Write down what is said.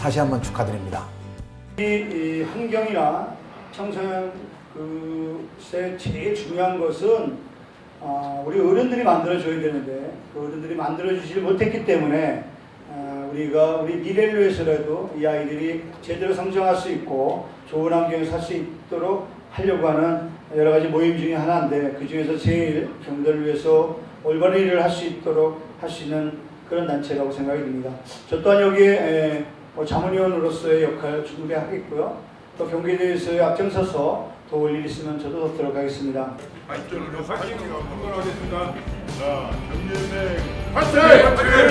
다시 한번 축하드립니다. 이, 이 환경이나 청소년 그에 제일 중요한 것은 어, 우리 어른들이 만들어줘야 되는데 그 어른들이 만들어주지 못했기 때문에 어, 우리가 우리 미래를 위해서라도 이 아이들이 제대로 성장할 수 있고 좋은 환경에 살 수 있도록 하려고 하는 여러 가지 모임 중에 하나인데 그 중에서 제일 경들을 위해서 올바른 일을 할 수 있도록 할 수 있는 그런 단체라고 생각이 듭니다. 저 또한 여기에 자문위원으로서의 역할 충분히 하겠고요. 또 경기에 대해서 앞장서서 도울 일 있으면 저도 돕도록 하겠습니다. 발전을 파이팅 한번 하겠습니다. 자, 경례은행 파이팅!